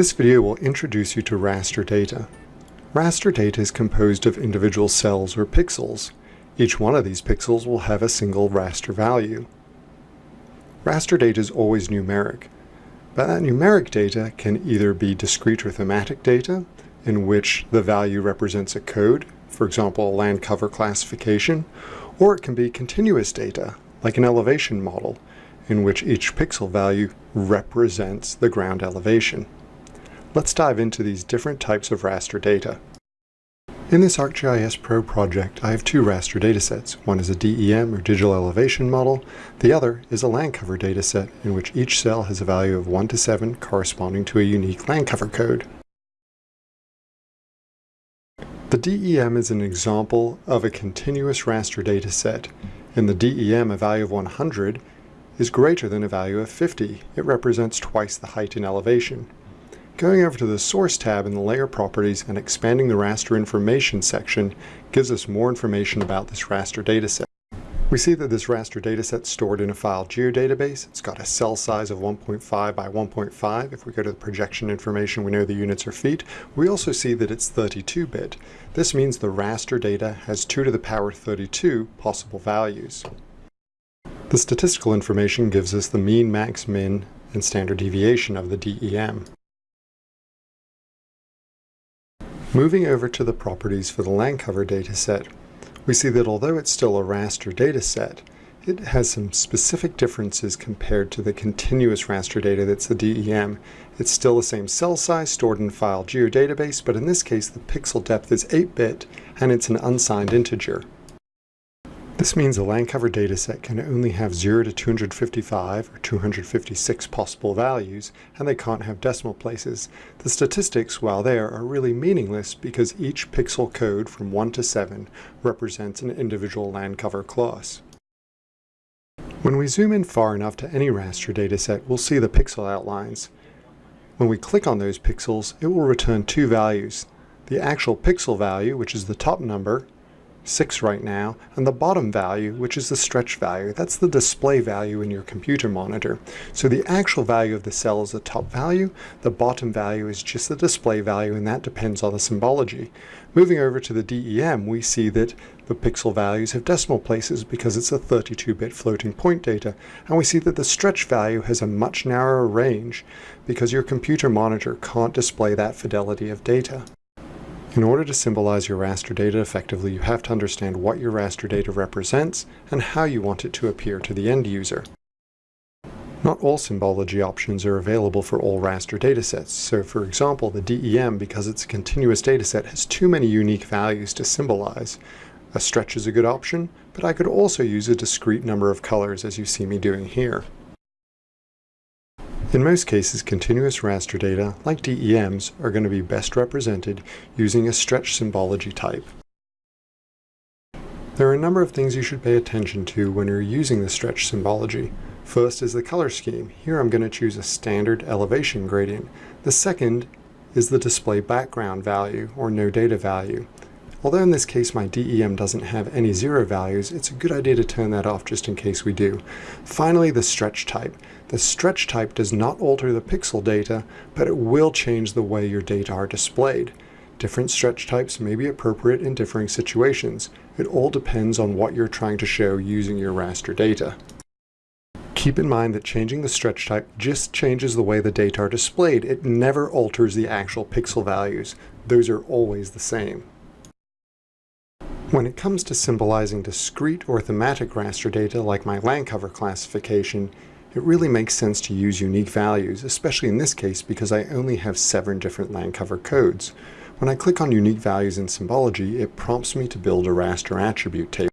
This video will introduce you to raster data. Raster data is composed of individual cells or pixels. Each one of these pixels will have a single raster value. Raster data is always numeric, but that numeric data can either be discrete or thematic data, in which the value represents a code, for example a land cover classification, or it can be continuous data, like an elevation model, in which each pixel value represents the ground elevation. Let's dive into these different types of raster data. In this ArcGIS Pro project, I have two raster datasets. One is a DEM, or digital elevation model. The other is a land cover dataset, in which each cell has a value of 1 to 7 corresponding to a unique land cover code. The DEM is an example of a continuous raster dataset. In the DEM, a value of 100 is greater than a value of 50. It represents twice the height in elevation. Going over to the Source tab in the Layer Properties and expanding the Raster Information section gives us more information about this raster dataset. We see that this raster dataset is stored in a file geodatabase. It's got a cell size of 1.5 by 1.5. If we go to the projection information, we know the units are feet. We also see that it's 32-bit. This means the raster data has 2 to the power 32 possible values. The statistical information gives us the mean, max, min, and standard deviation of the DEM. Moving over to the properties for the land cover dataset, we see that although it's still a raster dataset, it has some specific differences compared to the continuous raster data that's the DEM. It's still the same cell size stored in file geodatabase, but in this case the pixel depth is 8-bit and it's an unsigned integer. This means a land cover dataset can only have 0 to 255 or 256 possible values, and they can't have decimal places. The statistics, while there, are really meaningless because each pixel code from 1 to 7 represents an individual land cover class. When we zoom in far enough to any raster dataset, we'll see the pixel outlines. When we click on those pixels, it will return two values. The actual pixel value, which is the top number, 6 right now, and the bottom value, which is the stretch value, that's the display value in your computer monitor. So the actual value of the cell is the top value, the bottom value is just the display value, and that depends on the symbology. Moving over to the DEM, we see that the pixel values have decimal places because it's a 32-bit floating point data, and we see that the stretch value has a much narrower range because your computer monitor can't display that fidelity of data. In order to symbolize your raster data effectively, you have to understand what your raster data represents and how you want it to appear to the end user. Not all symbology options are available for all raster datasets, so for example the DEM, because it's a continuous dataset, has too many unique values to symbolize. A stretch is a good option, but I could also use a discrete number of colors as you see me doing here. In most cases, continuous raster data, like DEMs, are going to be best represented using a stretch symbology type. There are a number of things you should pay attention to when you're using the stretch symbology. First is the color scheme. Here I'm going to choose a standard elevation gradient. The second is the display background value, or no data value. Although in this case my DEM doesn't have any zero values, it's a good idea to turn that off just in case we do. Finally, the stretch type. The stretch type does not alter the pixel data, but it will change the way your data are displayed. Different stretch types may be appropriate in differing situations. It all depends on what you're trying to show using your raster data. Keep in mind that changing the stretch type just changes the way the data are displayed. It never alters the actual pixel values. Those are always the same. When it comes to symbolizing discrete or thematic raster data like my land cover classification, it really makes sense to use unique values, especially in this case because I only have seven different land cover codes. When I click on unique values in symbology, it prompts me to build a raster attribute table.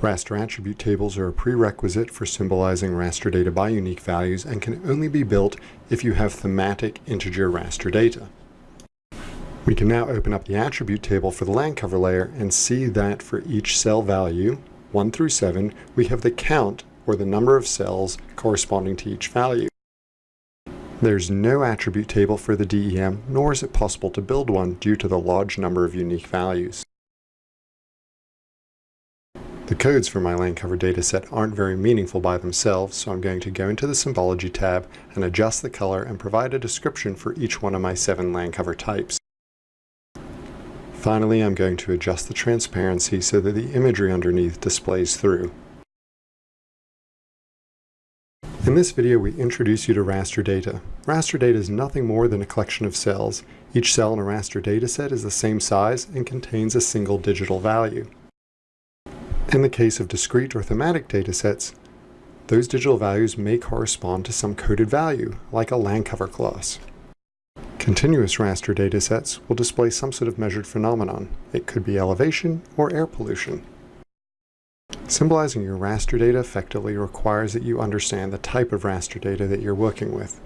Raster attribute tables are a prerequisite for symbolizing raster data by unique values and can only be built if you have thematic integer raster data. We can now open up the attribute table for the land cover layer and see that for each cell value, 1 through 7, we have the count or the number of cells corresponding to each value. There's no attribute table for the DEM, nor is it possible to build one due to the large number of unique values. The codes for my land cover dataset aren't very meaningful by themselves, so I'm going to go into the Symbology tab and adjust the color and provide a description for each one of my seven land cover types. Finally, I'm going to adjust the transparency so that the imagery underneath displays through. In this video, we introduce you to raster data. Raster data is nothing more than a collection of cells. Each cell in a raster dataset is the same size and contains a single digital value. In the case of discrete or thematic datasets, those digital values may correspond to some coded value, like a land cover class. Continuous raster datasets will display some sort of measured phenomenon. It could be elevation or air pollution. Symbolizing your raster data effectively requires that you understand the type of raster data that you're working with.